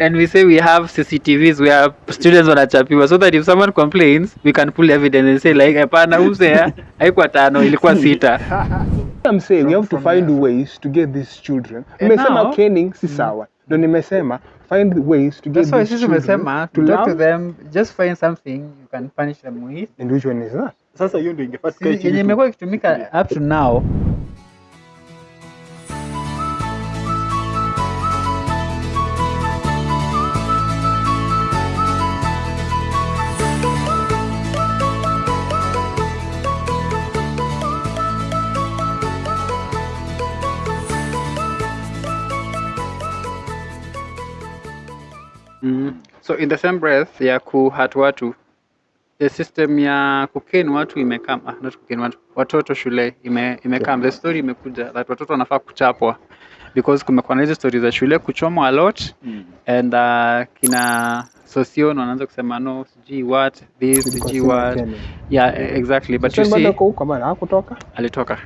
and we say we have CCTVs where students wanachapiwa so that if someone complains we can pull evidence and say like hapana usea haikuwa tano ilikuwa sita I'm saying we have to find there. ways to get these children. And Nimesema caning si sawa. Ndio nimesema find ways to get that's why these sisi children tumesema to to talk to them just find something you can punish them with And which one is that? Sasa hiyo ndio ingefaa tukae chini imekuwa ikitumika up to now So in the same breath ya kuhat watu the system ya kuken watu imekam ah, not kuken watu watoto shule ime, imekam the story imekuja that watoto wanafaa kuchapwa. Because kumekuwa na hizi story za shule kuchomwa a lot Mm. and uh, kina sosion wanaanza kusema no what this g what yeah exactly. But you see huko bana hakutoka? alitoka.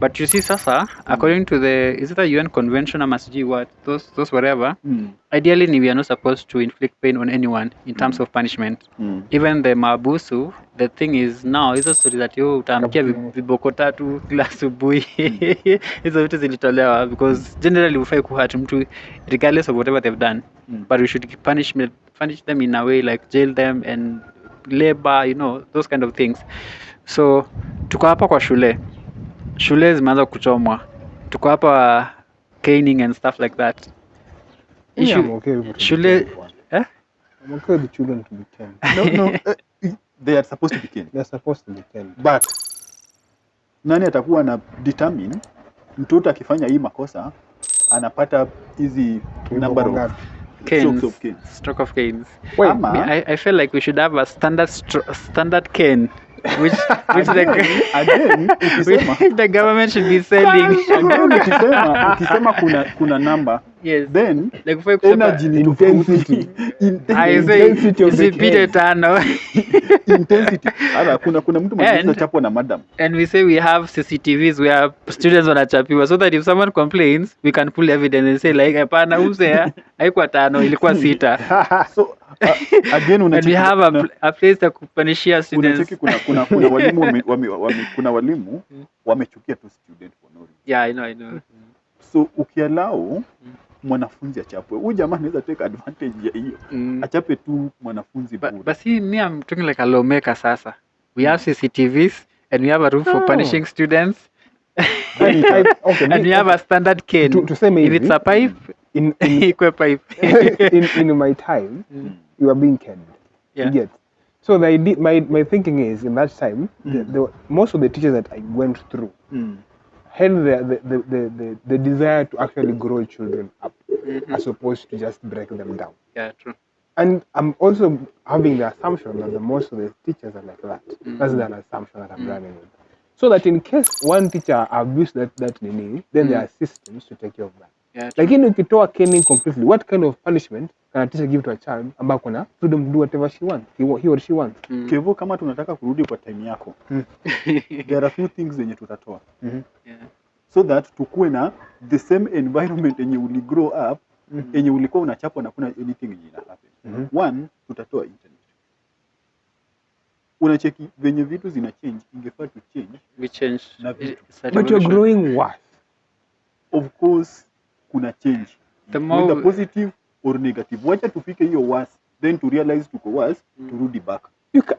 But you see sasa according to the is it the UN convention ama sijui what those those whatever. Mm. ideally ni we are not supposed to inflict pain on anyone in terms of punishment. Mm. even the mabusu the thing is now hizo stori utaamkia viboko tatu kila asubuhi. Hizo vitu zilitolewa because generally hufai kuhat mtu regardless of whatever they've done. Mm. but we should punish, punish them in a way like jail them and labor you know those kind of things so tuko hapa kwa shule shule zimeanza kuchomwa tuko hapa caning and stuff like that Yeah, I'm okay with shule eh? I'm okay with children to be 10. No, no, eh, they are supposed to be caned. They're supposed to be 10. But nani atakuwa na determine mtoto akifanya hii makosa anapata hizi number of? Canes. strokes of stroke of canes Ama- I, I feel like we should have a standard stro- standard cane, which which the, Again, ukisema. which the government should be selling. again, ukisema ukisema kuna kuna number yes, then like energy ni Intensity. intensity of the isipite tano, intensity. ara kuna kuna mtu mwenye anachapwa na madam. and we say we have CCTVs where students wanachapiwa, so that if someone complains, we can pull evidence and say like, hapana, usea haikuwa tano, ilikuwa sita, So uh, again and we have a, a place ya kupunishia students. unacheki kuna kuna kuna walimu wame, wame, wame, kuna walimu wamechukia tu student for no reason. Yeah, I know, I know. So ukialau mwanafunzi achapwe, huyu jamaa anaweza take advantage ya hiyo, Mm. achape tu mwanafunzi ba, bure. but see, me, I'm talking like a lawmaker sasa. We have CCTVs and we have a room for punishing students okay, and we have a standard cane. To- tuseme if it's a pipe, in, in, ikwe pipe. in, in my time, mm. you are being caned. Yeah. Yet. get. So the idea, my, my thinking is in that time, mm. the, the, most of the teachers that I went through Mm. Had the, the, the, the, the, the desire to actually grow children up mm-hmm. as opposed to just break them down. yeah, true. And I'm also having the assumption that the most of the teachers are like that. Mm-hmm. That's an assumption that I'm mm-hmm. running with. So that in case one teacher abused that, that nini, then there are systems to take care of that. Yeah, lakini ukitoa caning completely what kind of punishment can a teacher give to a child ambao kuna freedom to do whatever she wants he, or she wants Kevo, kama tunataka kurudi kwa time yako, there are few things zenye tutatoa Yeah. so that tukuwe na the same environment yenye uli grow up yenye ulikuwa unachapwa na kuna anything yenye ina happen. One, tutatoa internet. Unacheki venye vitu zina change, ingefaa tu change. We change. Na vitu. But you're growing worse Of course kuna change The whether more positive or negative. Wacha tufike hiyo worse, then to realize tuko worse, mm. turudi back. you, ca-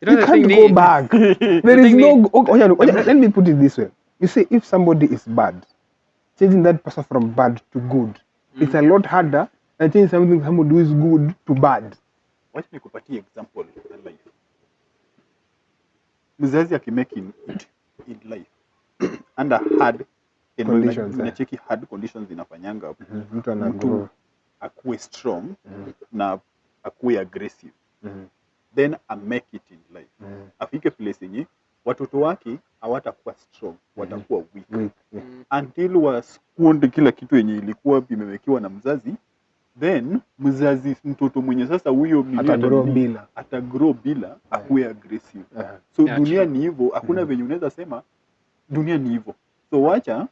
you know you can't go need... back there is no go- okay, okay, okay, let me put it this way you see if somebody is bad changing that person from bad to good mm. it's a lot harder than changing something somebody who is good to bad Wacha nikupatie example in life. Mzazi akimake in, it in life under hard eh. hard conditions zinafanyanga mtu mtu grow akuwe strong na akuwe aggressive mm. then a make it in life mm. afike place yenye watoto wake hawatakuwa strong watakuwa weak weak yeah. until wasponde kila kitu yenye ilikuwa imewekewa na mzazi then mzazi mtoto mwenye sasa huyo Atagrow bila. atagrow bila akuwe aggressive yeah. so Yeah, dunia true. ni hivyo hakuna mm. venye unaweza sema dunia ni hivyo so wacha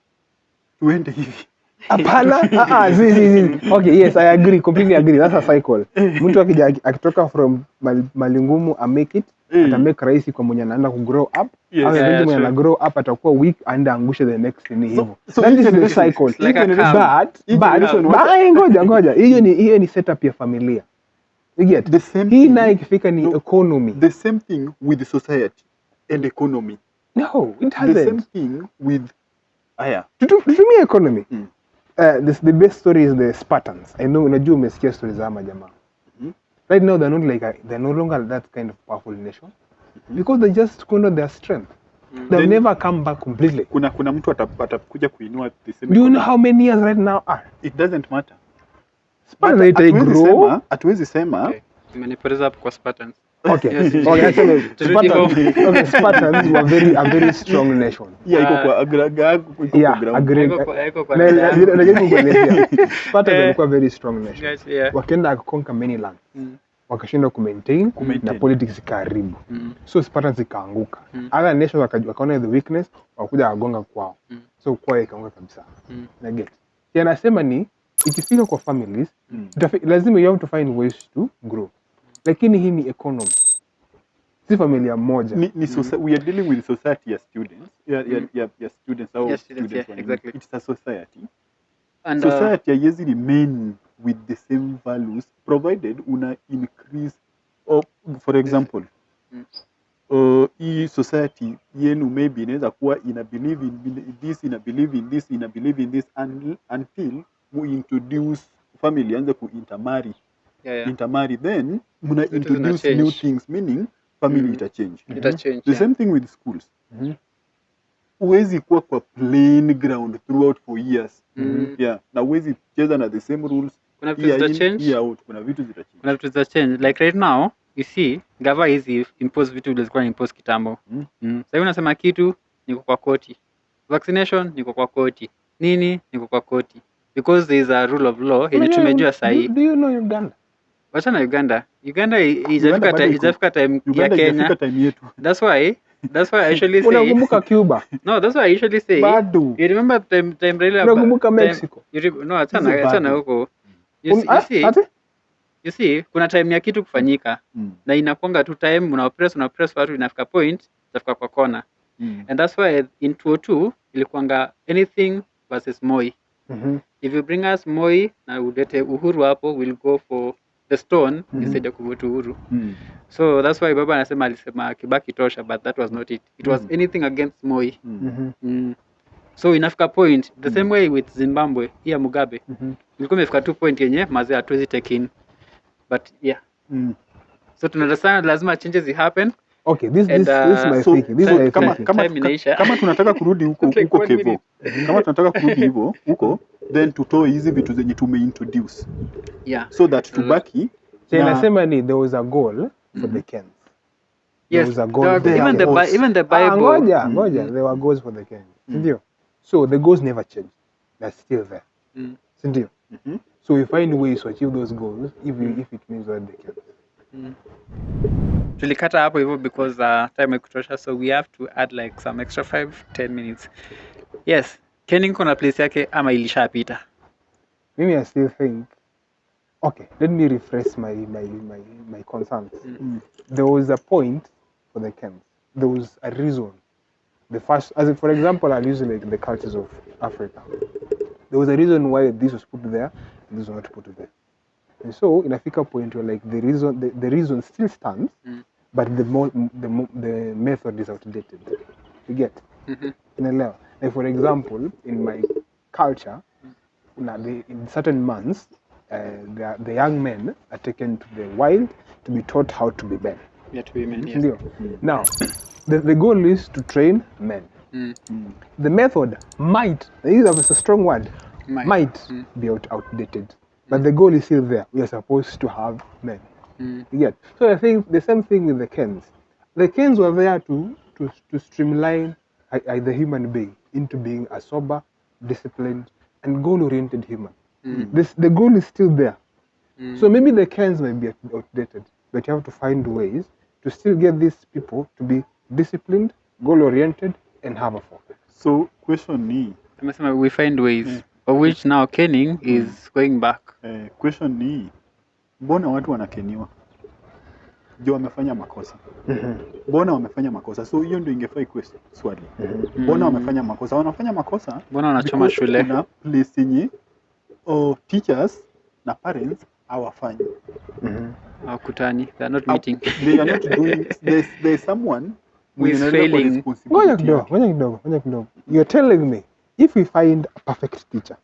tuende hivi. Hapana. Ah, si, zi, zi, zi. okay yes i agree. Completely agree. That's a cycle. Mtu akija akitoka from malingumu mali ngumu a make it mm. ata make rahisi kwa mwenye anaenda ku grow up. Yes. au Yeah, yeah, mwenye ana grow up atakuwa weak and angushe the next ni hivyo. so that is the cycle. like a But- but eh, ngoja ngoja. Hiyo ni hiyo ni setup ya familia. You get The same hii thing- naye ikifika ni No. economy. The same thing with society and economy. No it the same thing with Tutu- tutumie economy. Mm. uh, this, the best story is the spartans. I know unajua umesikia story za ama jamaa Mhm. right now they're not like a, they're no longer that kind of powerful nation. Because they just squandered their strength. They'll never come back completely. kuna kuna mtu atakuja kuinua the same do you know how many years right now are? It doesn't matter. Spartans they grow. Atuwezi hatuwezi sema Okay. Umenipoteza hapo kwa Spartans. Okay okay actually okay Spartans were very a very strong nation. Yeah iko kwa agra iko yeah ground. agree Haiko kwa- Na- dada na- yangu. najaribu kuelezea Spartans walikuwa very strong nation. Guys, yeah. wakaenda conquer many lands. Mm, wakashindwa kumaintain Kumaintain. na politics ikaharibu mm, so Spartans ikaanguka. Mm. other nations wakaona the weakness wakuja wagonga kwao. Mm. so kwao ikaanguka kabisa. Mm. na get. Yanasema ni ikifika kwa families Mm. lazima you have to find ways to grow lakini hii ni economy si familia moja ni, ni mm. we are dealing with society as students yeah, yeah, Mm. yeah, yeah, students au Yeah, students, yeah, exactly. it's a society And, uh, society haiwezi remain with the same values provided una increase of, for example Mm. uh, hii society yenu maybe inaweza kuwa ina believe in this ina believe in this ina believe in this un, until mu introduce family anze ku intermarry yeah, yeah. intermarry then muna so introduce new things meaning family Mm. itachange mm -hmm. Ita change, the yeah. same thing with schools mm huwezi kuwa kwa plain ground throughout for years Mm. -hmm. yeah na huwezi cheza na the same rules Kuna vitu zita change. year out kuna vitu zitachange kuna vitu za change like right now you see gava hizi impose vitu zilikuwa impose kitambo Mm. mm. sahii unasema kitu niko kwa koti vaccination niko kwa koti nini niko kwa koti because there is a rule of law yenye tumejua do, sahii do you know Uganda wachana uganda? Uganda i- ijafika bado ti- iko. ijafika time ya kenya. Time yetu. That's why that's why i usually say unakumbuka Cuba? No that's why i usually say bado. You remember time time Raila unakumbuka time- Mexico? you re- no acha na acha na huko. You, Um, see- you ah, see ati? you see kuna time ya kitu kufanyika. Mm. na inakwanga tu time una press una press watu inafika point itafika kwa kona Mm. and that's why in 202 ilikuanga anything versus moi. Mhm. if you bring us moi na ulete uhuru hapo we'll go for the stone mm instead ya uhuru Mm. so that's why baba anasema alisema kibaki tosha but that was not it it was mm. anything against moi Mm. -hmm. mm. so inafika point the mm. same way with zimbabwe hii ya mugabe mm ilikuwa imefika tu point yenye mazee hatuwezi take in but yeah Mm. so tunaunderstand lazima changes happen okay this, And, this, this uh, my so- thinking. This so my kama, thinking. kama, Time kama tunataka kurudi huko Like huko kevo kama tunataka kurudi hivyo huko then tutoe hizi vitu zenye tumeintroduce yeah. So that tubaki so inasema ni there was a goal for the Kens. There was a goal even the. Bi- even the Ah, bible. ngoja Mm. ngoja there were goals for the Kens ndio. so the goals never change. They're still there Mm, Mhm. so we find ways to achieve those goals if, we, if it means what they can mm. Tulikata hapo hivyo because uh, time ikutosha so we have to add like some extra 5 10 minutes. Yes kenning kuna place yake ama ilishapita? Mimi I still think okay let me refresh my my my, my concerns. Mm. there was a point for the camps there was a reason. The first as for example I'll use like the cultures of Africa. There was a reason why this was put there and this was not put there and so inafika point where like the reason the, the reason still stands Mm. but the mo the mo the method is outdated you get Mhm. unaelewa like for example in my culture na the, in certain months uh, the, the young men are taken to the wild to be taught how to be men Yeah, to women, yes. Ndio. now the, the goal is to train men Mm, Mm. the method might this is a strong word might. might Mm. be out, outdated but the goal is still there. We are supposed to have men. Mm, Yet. so i think the same thing with the kens. The kens were there to to, to streamline I, I, the human being into being a sober disciplined and goal oriented human. Mm, this the goal is still there. Mm. so maybe the kens might be outdated but you have to find ways to still get these people to be disciplined goal oriented and have a focus. So question ni tumesema we find ways. Mm. Of which now caning is going back. Eh, question ni hii. mbona watu wanakeniwa? Juu wamefanya makosa. Mbona wamefanya makosa? So hiyo ndio ingefaa ikuwe swali. Mbona wamefanya makosa? Wanafanya makosa mbona wanachoma because shule? kuna place yenye oh, teachers na parents hawafanyi. Hawakutani. They are not meeting. they are not doing there's, there's someone Who is failing. responsibility. Ngoja kidogo ngoja kidogo ngoja kidogo. You're telling me if we find a perfect teacher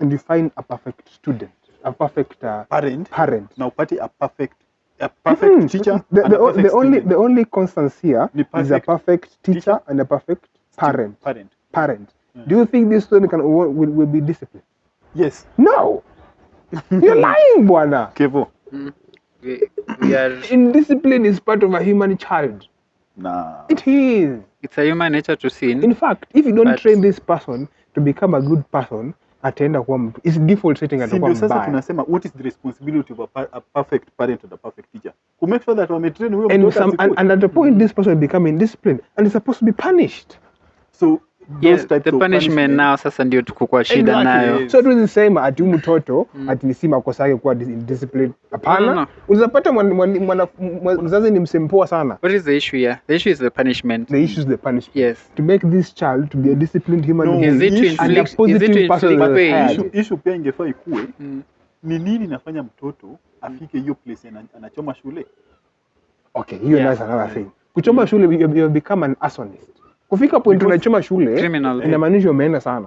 and you find a perfect student a perfect uh, parent. parent. Na upate a perfect a perfect mm -hmm. teacher the, and the, a perfect the only student. the only constance here is a perfect teacher, teacher, and a perfect parent. parent. Parent. Yeah. do you think this student can will, will, will be disciplined? Yes. No. You're lying bwana. Kevo Mm. we, we are indiscipline is part of a human child na it is. It's a human nature to sin. In fact if you don't But- train this person to become a good person ataenda kuwa mtu is default setting atakuwa mbaya. sasa tunasema what is the responsibility of a, a perfect parent and a perfect teacher? To make sure that wametrain huyo and, some, and, and at the point this person become indisciplined and is supposed to be punished. So yeah, the punishment now sasa ndio tuko kwa shida Exactly. nayo. So tuwezi sema ati huyu mtoto ati ni si makosa yake kuwa dis- indisciplined. Hapana. No, no, no. unaweza pata mzazi ni msempoa sana. What is the issue here? The issue is the punishment. The issue is the punishment. Yes. To make this child to be a disciplined human No, being is it to issue- and a inflict is it to inflict pain? issue, issue pia ingefaa ikue. Mm. ni nini nafanya mtoto afike hiyo place anachoma shule? Okay hiyo Yeah. that's another thing. Kuchoma shule you, you become an arsonist kufika point unachoma shule criminal inamaanisha umeenda sana.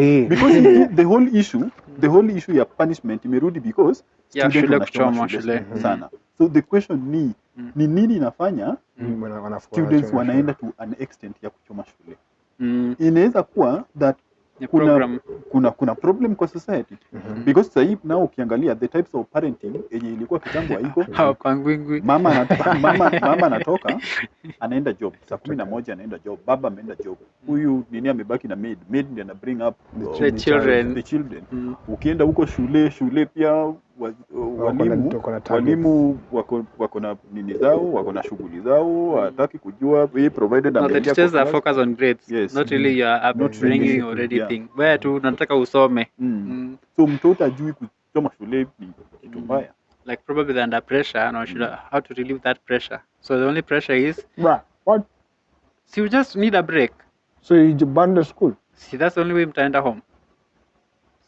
Eh. because the, whole issue the whole issue ya punishment imerudi because Yeah, student shule kuchoma shule sana. So the question ni ni nini inafanya Mm, students wanaenda to an extent ya kuchoma shule? Mm. inaweza kuwa that kuna, kuna kuna problem kwa society. Mhm. because hivi nao ukiangalia the types of parenting yenye ilikuwa kitambo haiko. Hawapangwingwi mama anatoka, mama, mama anatoka anaenda job. Saa kumi na moja anaenda job. Baba ameenda job. Huyu nini amebaki na maid. Maid ndiye ana bring up the, The children. the children. Mm. ukienda huko shule shule pia walimu wako na walimu wako, wako na nini zao wako na shughuli zao hataki kujua hii provided No, the teachers are focused on grades, Yes. not really your Not really upbringing or anything yeah. Where tu nataka usome. mm. Mm. so mtoto ajui kusoma shule ni kitu mbaya mm. Like probably they're under pressure and should mm. how to relieve that pressure. So the only pressure is Bruh, what so you just need a break. so you abandon school See that's the only way mtaenda home.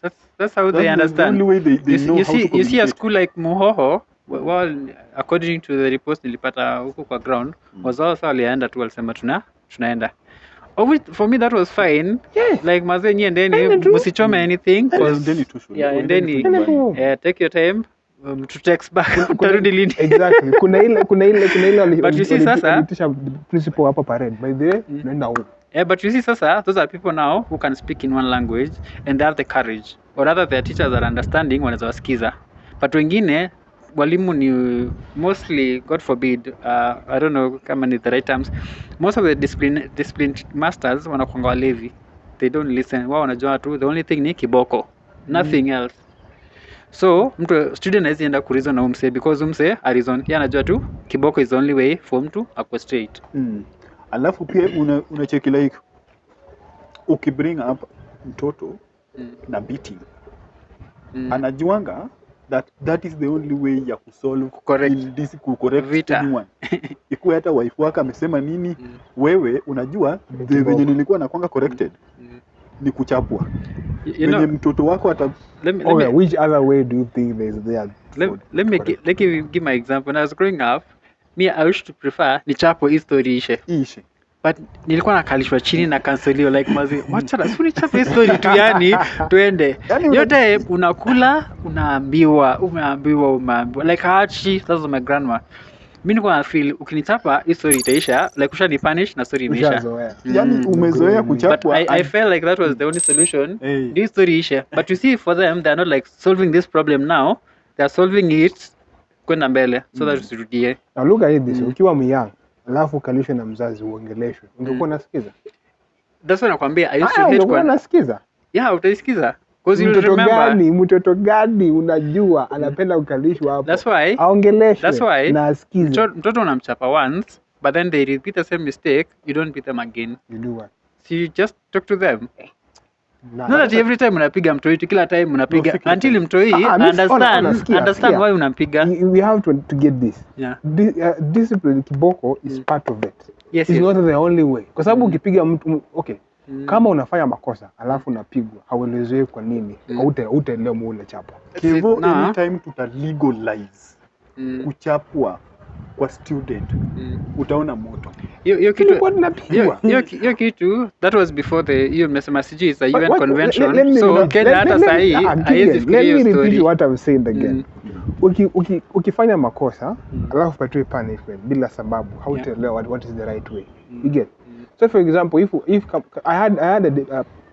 That's that's how That's they the- understand. the only way they, they you see, know you see, you see a school like Muhoho, well, according to the reports nilipata huko kwa ground, Mm. was also walienda tu walisema tuna tunaenda. Oh, which, for me that was fine. yeah. Like mazee nyie Ende endeni msichome anything cause yeah, endeni eh, take your time. Um, to text back. Utarudi lini? exactly. Kuna ile kuna ile kuna ile But you see sasa- principal hapa parade. By the way naenda huko Yeah, but you see, Sasa, those are people now who can speak in one language and they have the courage, or rather, their teachers are understanding wanaweza wasikiza. But wengine walimu ni mostly, God forbid, uh, I don't know kama ni the right terms, most of the discipline, discipline masters wanakwanga walevi. They don't listen. Wao wanajua tu the only thing ni kiboko, nothing mm. else. So mtu student awezi enda kurizon na umse because umse arizon, ye anajua tu kiboko is the only way for mtu akwe straight. mm. Alafu pia una, unacheki like ukibring up mtoto Mm. na beating Mm. anajuanga that that is the only way ya kusolve Correct. in this kucorrect Vita. anyone ikuwa hata wife wako amesema nini Mm. wewe unajua the venye nilikuwa nakwanga corrected Mm. ni kuchapwa You venye know, mtoto wako ata let me, let okay me, which other way do you think there's there let, let me let me give my example. When I was growing up, me I wish to prefer ni chapo hii story ishe, ishe but nilikuwa nakalishwa chini na kanselio like mazi, wacha na suri chapo hii story tu, yani tuende Yani una- yote unakula, unaambiwa, umeambiwa, umeambiwa like hachi. Sasa my grandma, mi nilikuwa na feel ukinichapa hii story itaisha, like usha punish na story imeisha. mm. yani Mm. umezoea kuchapwa But kuchapwa I, I felt like that was the only solution. Hey. ndio story ishe. But you see, for them, they are not like solving this problem now. they are solving it kwenda mbele so that usirudie. Na lugha hii this Mm. ukiwa myang alafu ukalishwe na mzazi uongeleshwe ungekuwa unasikiza? That's why nakwambia I used to Ah, hate ungekuwa kwa... unasikiza? Yeah, utaisikiza. Because you'll mtoto remember. gani mtoto gani unajua anapenda ukalishwa hapo That's why aongeleshwe That's why na asikize mto- mtoto unamchapa once, but then they repeat the same mistake, you don't beat them again. You do what? So you just talk to them. Na- not that every time unapiga mtoiti kila time unapiga. No, until time. mtoi Ah, ah, understand understand why unampiga we have to, to get this. Yeah. Di, uh, discipline kiboko is part of it. Yes, It's yes. not the only way. Kwa sababu ukipiga mtu okay Mm. kama unafanya makosa alafu unapigwa hauelezewi kwa nini Mm. hautaelewa muule chapo kivo na- anytime tuta legalize Mm, kuchapwa kwa student mm. utaona moto hiyo kitu hiyo kitu that was before the hiyo mmesema sijui is a UN what- convention let- let so let- Kenya hata saa hii sahi ah, haiwezi fikiria let hiyo me repeat story what I'm saying again Mm. uki, uki, ukifanya makosa Mm. alafu patiwe punishment bila sababu hautaelewa what, what is the right way Mm. you get Mm. so for example if, if I had, I had a, de-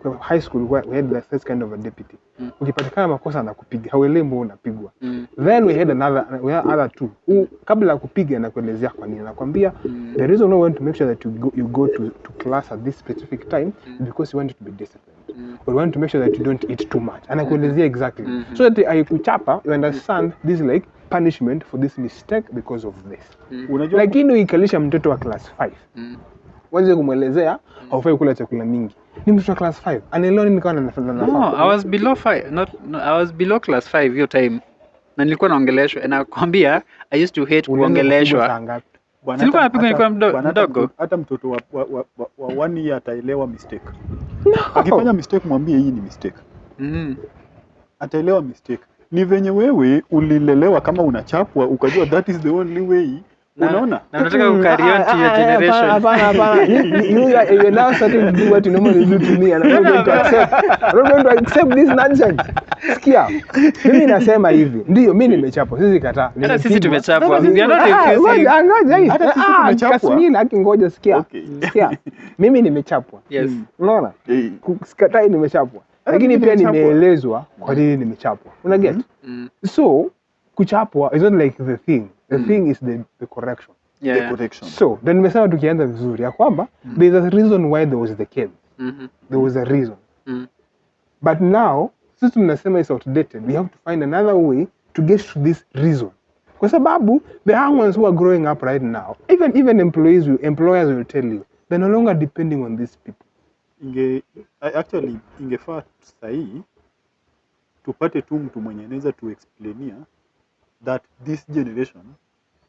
uh, high school we had the first kind of a deputy Mm. ukipatikana makosa na kupiga hauelewi mbona unapigwa Mm. then we had another we had other two who kabla ya kupiga anakuelezea kwa nini anakwambia Mm. the reason why we want to make sure that you go, you go to, to class at this specific time Mm. because you want to be disciplined Mm. we want to make sure that you don't eat too much anakuelezea exactly mm -hmm. so that aikuchapa you understand this like punishment for this mistake because of this Mm. unajua lakini uikalisha mtoto wa class 5 Mm. wanze kumwelezea mm. haufai kula chakula mingi ni mtoto wa class 5 anaelewa nini kawa No, I was below five, not, no, I was below class 5 hiyo time. Na nilikuwa naongeleshwa. Na nakwambia I used to hate kuongeleshwa. Silikuwa napigwa nikiwa mdo- mdogo. hata mtoto wa, wa, wa, wa, wa one year ataelewa mistake akifanya mistake mwambie hii ni mistake Mm. ataelewa mistake ni venye wewe ulilelewa kama unachapwa ukajua that is the only way Na- unaona Na unataka kucarry on to your generation. Hapana, hapana. You- you- you are- you are now starting to do what you normally do to me and I'm not going to accept. I'm not going to accept this nonsense. Sikia, mimi nasema hivi, ndio mimi nimechapwa, sisi kataa. Hata sisi tumechapwa. Ah, We are not ah, ngoja, ngoja. Hata sisi Ah, tumechapwa. Kasmini, haki ngoja, sikia. Sikia, mimi nimechapwa. Yes. Unaona? Sikatai nimechapwa. Lakini pia nimeelezwa kwa nini nimechapwa. Una get? Mm. So, kuchapwa is not like the thing. The Mm. thing is the, the correction. Yeah. the correction So, then nimesema tukianza vizuri ya kwamba mm. there is a reason why there was the cave mm -hmm. There was a reason. Mm. But now, sisi tunasema is outdated. We have to find another way to get to this reason. Kwa sababu the young ones who are growing up right now, even even employees will, employers will tell you, they're no longer depending on these people. inge actually ingefaa sahii tupate tu mtu mwenye anaweza tuexplainia that this generation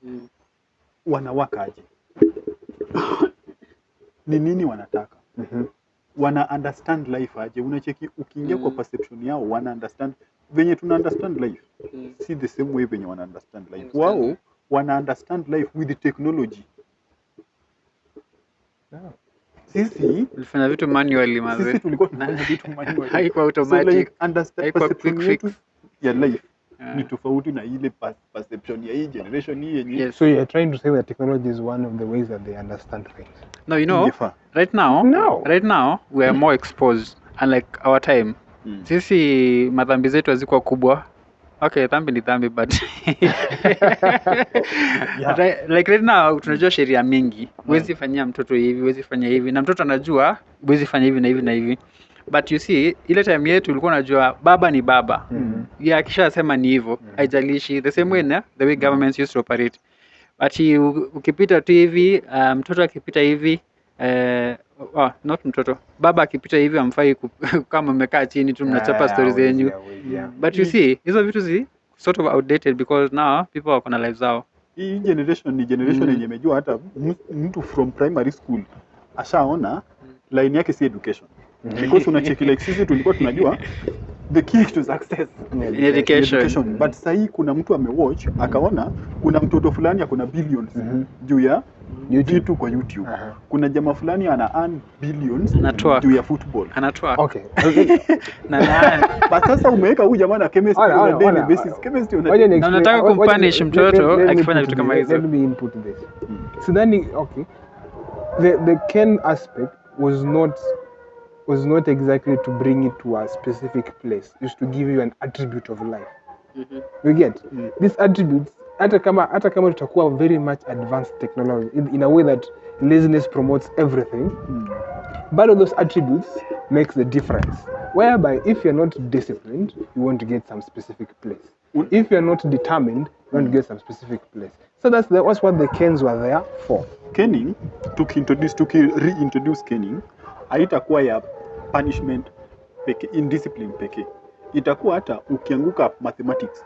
Mm. wanawakaje ni nini wanataka wana understand life aje unacheki ukiingia kwa Mm. perception yao wana understand venye tuna understand life Mm. si the same way venye wana understand life Understand wao wana understand life with the technology Yeah. sisi tulifanya vitu manually sisi tulikuwa tunafanya vitu manually. Haikuwa So automatic. like understand Haikuwa perception quick yetu fix. ya life Yeah. ni tofauti na ile perception ya hii generation hii yenye Yes. So you are trying to say that technology is one of the ways that they understand things. No, you know, Ndifa. right now, No. right now we are more exposed unlike our time. Mm. Sisi madhambi zetu hazikuwa kubwa. Okay, dhambi ni dhambi but Yeah. Right- like right now tunajua sheria mingi. Huwezi fanyia mtoto hivi, huwezi fanya hivi na mtoto anajua huwezi fanya hivi na hivi na hivi. But you see, ile time yetu ulikuwa unajua baba ni baba. Mhm. Yeah, akishasema ni hivyo, haijalishi the same way na the way governments used to operate. But you- ukipita tu hivi, uh, mtoto akipita hivi uh, oh, not mtoto, baba akipita hivi amfai kama mmekaa chini tu mnachapa Yeah, stories yeah, zenyu. yeah, yeah. But you see, hizo vitu zi sort of outdated because now people wako na lives zao. hii generation ni generation Mm. yenye imejua hata mtu from primary school ashaona line yake si education because unacheki like sisi tulikuwa tunajua the key to success education. education but sahii kuna mtu amewatch akaona kuna mtoto fulani akona billions -hmm. juu ya vitu kwa youtube -huh. kuna jamaa fulani ana earn billions juu ya football Anatoa. Okay. Na, na, but sasa umeweka huyu jamaa na chemistry on a daily basis chemistry on a daily basis. Unataka kumpunish mtoto akifanya vitu kama hizo. Let me input this. Mm. Sidhani, okay. The the Ken aspect was not was not exactly to bring it to a specific place. It's to give you an attribute of life. Mhm. You get? Mm. These attributes hata kama hata kama tutakuwa very much advanced technology in, in a way that laziness promotes everything Mm. but of those attributes makes the difference whereby if you're not disciplined you want to get some specific place Un- if you're not determined you want to get some specific place so that's, the, that's what the kens were there for Caning tukiintroduce tuki reintroduce caning haitakuwa ya punishment pekee indiscipline pekee itakuwa hata ukianguka mathematics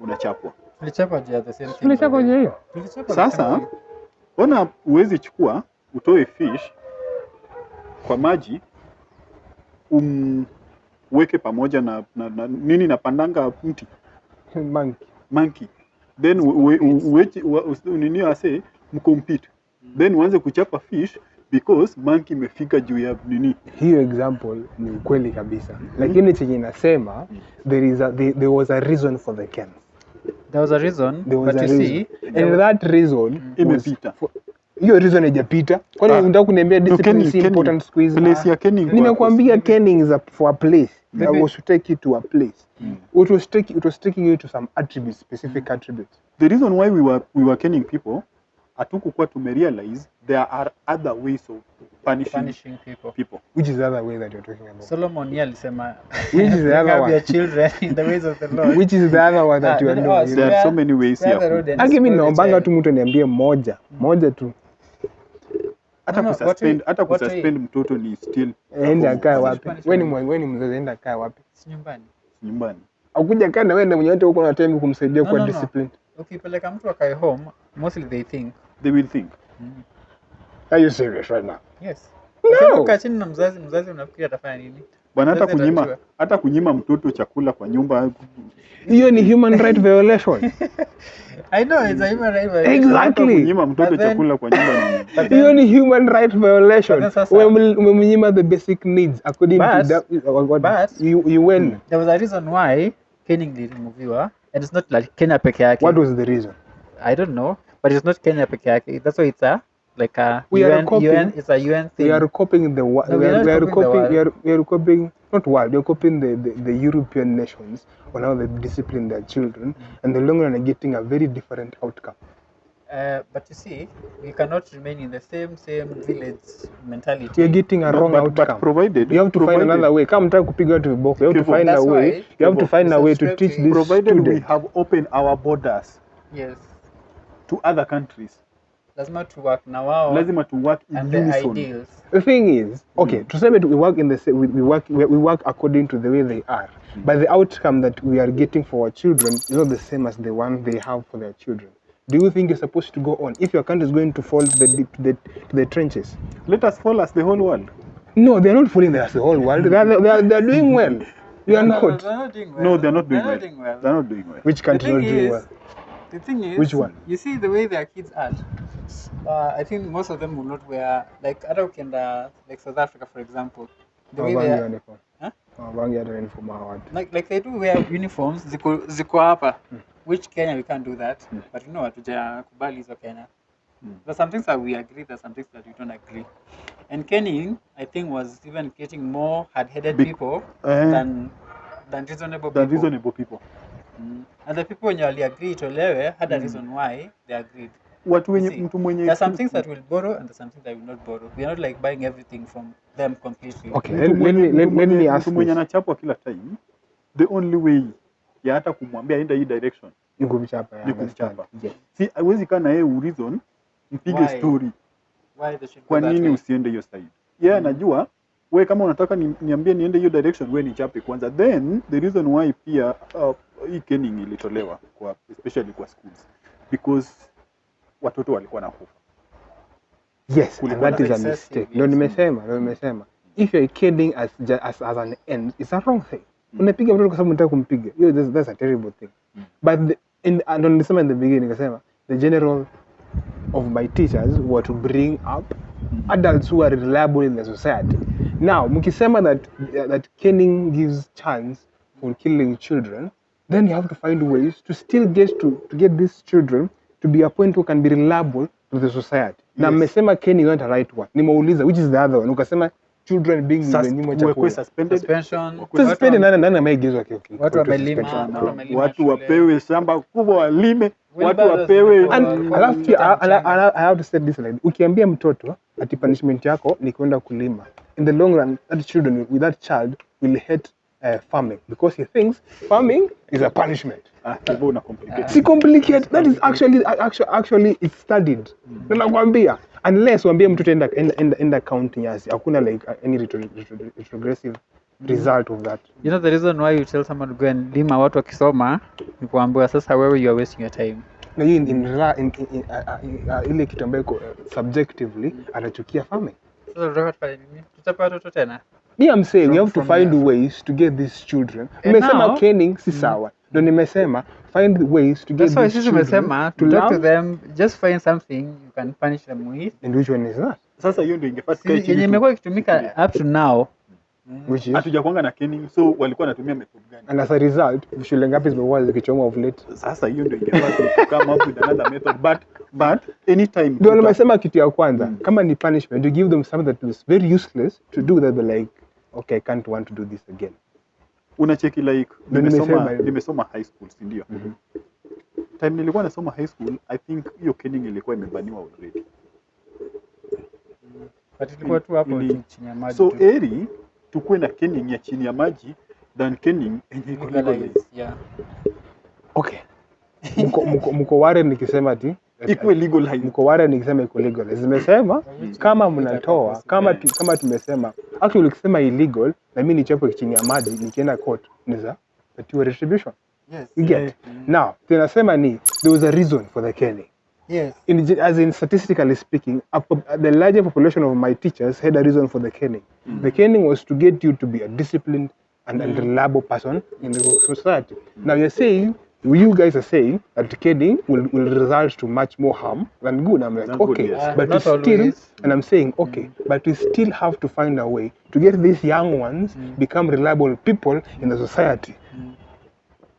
unachapwa Tulichapa je, the same thing. Tulichapa way. hiyo. Sasa, ona uwezi chukua utoe fish kwa maji umweke pamoja na, na, na nini na pandanga mti Monkey. monkey then uwe- u- uweche- ua- usi- nini ase mcompete then uanze kuchapa fish because monkey imefika juu ya nini hiyo example ni ukweli kabisa mm -hmm. lakini chenye inasema there is a, there, there was a reason for the Kens. There was a reason, There was but a you reason. see, and there that reason was Imepita. for- hiyo reason haijapita kwani Ah. unataka kuniambia discipline is important siku hizi place ya kenning. nimekuambia kenning is a, for a place Maybe- I was to take you to a place it was take, it was taking you to some attributes specific attributes the reason why we were, we were kenning people hatukukuwa tumerealize there are other ways of punishing, punishing people. people. Which is the other way that you're talking about? Solomon yeye alisema Which is the other one? your children in the ways of the Lord. which is the other one that Ah, you are doing? there are so many ways here. mimi ku- Aki mi naombanga tu mtu niambie moja moja tu. Hata No, suspend kususpend hata ku suspend kususpend mtoto ni still enda akae wapi? Wewe ni wewe ni mzazi enda akae wapi? Si nyumbani. nyumbani. Akuja kaa na wewe ndio mwenye wote huko na time kumsaidia kwa discipline. Ukipeleka mtu akae home, mostly they think, they will think mm. are you serious right now yes. No. Chini na mzazi, mzazi unafikiri atafanya nini? bwana hata kunyima hata kunyima mtoto chakula kwa nyumba hiyo ni human right violation I know it's a human right violation. Exactly. kunyima mtoto then- chakula kwa nyumba ni hiyo ni human right violation umemnyima the basic needs according to But- that, what, what but- you, you win there was a reason why caning iliremoviwa and it's not like Kenya peke yake. what was the reason I don't know, but it's not Kenya peke yake. That's why it's a like a We are UN, copying- UN it's a UN thing. we are copying the wo- No, we we are are, not we are copying the copying world. we are, we are copying not world we are copying the, the, the European nations on how they discipline their children and the long run are getting a very different outcome. Uh, but you see, we cannot remain in the same same village mentality. we are getting a No, wrong but, outcome. but provided you have to find another way. Kama mtaka kupiga watu viboko you have to find a way. you have to find a way to teach to- this provided we student have opened our borders. Yes, to other countries. Lazima to work na wao lazima to work in and the ideals. the thing is okay mm. tuseme tu- we work in the sa- we, we work we, we work according to the way they are. Mm. But the outcome that we are getting for our children is not the same as the one they have for their children. Do you think you're supposed to go on? If your country is going to fall to the deep- to the, to the trenches. Let us fall as the whole world. No they're not falling as the whole world. They are, they are, they are doing well. You are No, no, not. they're not doing well. no they're not doing They're well not doing well. they're not doing well. Which The country not doing well the thing is, Which one? You see the way their kids are. Uh, I think most of them will not wear like hata ukienda like South Africa for example. The way they are, uniform. Huh? Hawavangi hata uniform hawa like like they do wear uniforms ziko ziko hapa. Which Kenya we can't do that. But you know hatujakubali hizo Kenya. There's some things that we agree there's some things that we don't agree. And Kenning I think was even getting more hard-headed Be- people -huh. than than reasonable than people. reasonable people mm. and the people wenye waliagree itolewe had a mm. reason why they agreed watu wenye mtu mwenye There are some things that will borrow and there's some things that will not borrow. We are not like buying everything from them completely. okay let, let, let me let, let me me mtu ask mwenye anachapwa kila time the only way ya hata kumwambia enda hii direction ni kumchapa ni kumchapa Yes. si hawezi kaa na yeye reason mpige story Why they should kwa nini usiende hiyo side yeye anajua we kama unataka ni, niambie niende hiyo direction we nichape kwanza then the reason why pia uh, hii kening ilitolewa kwa especially kwa schools because watoto walikuwa na hofu Yes, and that is a mistake. Ndio nimesema, ndio nimesema. If you're kidding as, as, as an end, it's a wrong thing. Unapiga mtoto kwa sababu unataka kumpiga. Hiyo that's, that's a terrible thing. But the, in, and ndio nilisema in the beginning nikasema the general of my teachers were to bring up adults who are reliable in the society. Now, mkisema that that caning gives chance for killing children, then you have to find ways to still get to, to get these children to be a point who can be reliable to the society. Na Yes. mmesema caning is not a right one. Nimeuliza which is the other one. Ukasema children being Sus- nyuma chakula. suspended Suspension. Suspended nani nani ameigizwa kio kio. Watu wamelima, suspension. watu wapewe shamba kubwa walime watu wapewe alafu I, have to say this line, ukiambia mtoto ati punishment yako ni kwenda kulima in the long run that children with that child will hate uh, farming because he thinks farming is a punishment. Ah, complicate. Si complicate that is actually actually, actually it's studied. Na nakwambia unless uambie mtoto enda enda, enda, county nyasi hakuna like uh, any retro, retro, retrogressive result of that You know the reason why you tell someone to go and lima watu wakisoma ni kuambiwa sasa wewe you are wasting your time. na hiyo in, in, in, in, in, uh, uh, ile kitu ambayo iko, uh, subjectively anachukia farming Sasa tunataka tufanye nini? Tuchape watoto tena? me I'm saying From- you have to find there. ways to get these children And kening now- caning si sawa ndo nimesema find ways to get That's why these sisi children tumesema to to talk to them, just find something you can punish them with. and which one is that Sasa hiyo ndio ingefaa Yenye imekuwa ikitumika up to now. Which is? Hatujakwanga na kenning so walikuwa wanatumia method gani? And as a result shule ngapi zimekuwa zikichomwa of late? Sasa hiyo ndio ingefaa to come up with another method but but anytime ndio nimesema kitu ya kwanza Mm. kama ni punishment to give them something that is very useless to do that like okay I can't want to do this again. Unacheki like nimesoma nimesoma high school si ndio? Time nilikuwa nasoma high school i think hiyo kenning ilikuwa imebaniwa already. But ilikuwa tu hapo chini ya maji. so eri tukuwe na kenning ya chini ya maji than kenning yenye iko legalized. Legalize, yeah. okay mko, mko, mko ware nikisema ti ikuwe legalized mko ware nikisema iko legal zimesema kama mnatoa kama tu, kama tumesema actually ukisema illegal na mimi nichepo chini ya maji nikienda court niza patiwa retribution Yes. you get Yeah. now tunasema ni there was a reason for the caning Yes. in, as in statistically speaking, a, the larger population of my teachers had a reason for the caning. The caning was to get you to be a disciplined and, and reliable person in the society. Now you're saying, you guys are saying that caning will, will result to much more harm than good. I'm like, good, okay, yes. Uh, but we still, always. and I'm saying, okay, but we still have to find a way to get these young ones become reliable people in the society.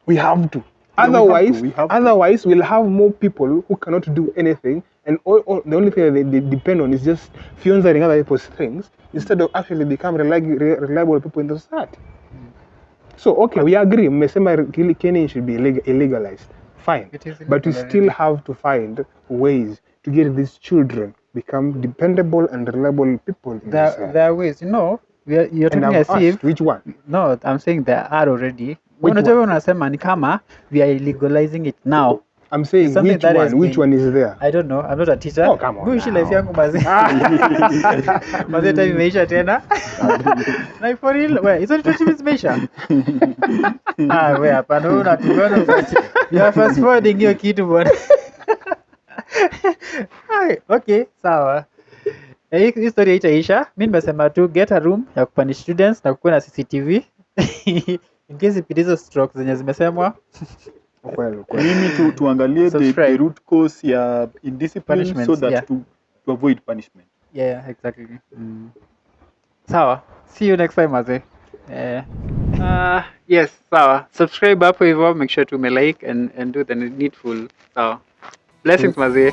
We have to. Yeah, we have to, Otherwise, we have otherwise, we'll have more people who cannot do anything, and all, all, the only thing they, they depend on is just fionzering other people's things instead of actually become reliable, reliable people in the society. So okay, we agree. Mmesema kili- caning should be illeg- illegalized. Fine, It is but we still already. have to find ways to get these children become dependable and reliable people. In the There, society. there are ways, you know, we are, you're and talking I've as if which one? no, I'm saying there are already. Unajua wewe unasema ni kama we are legalizing it now. I'm saying something which that one? has which been- one is there? I don't know. I'm not a teacher. Oh, come on now. life yangu mazee. Mazee time imeisha tena. For real, we, hizo ni 20 minutes imeisha. Ah, hapana wewe. You are fast forwarding hiyo kitu bwana. Hai, okay, sawa. Eh, hii- Hii story haitaisha. Mimi nimesema tu get a room ya kupanish students na kukuwa na CCTV. In case ipite hizo stroke zenye zimesemwa. Kweli, kweli. mimi tu, tuangalie the, Subscribe. the root cause ya indiscipline so Punishments, that yeah. to, to avoid punishment Yeah, exactly. Sawa. See you next time, Maze. Eh. Uh, yes, sawa. Subscribe hapo hivyo, make sure to like and, and do the needful. Sawa. Blessings, mazee.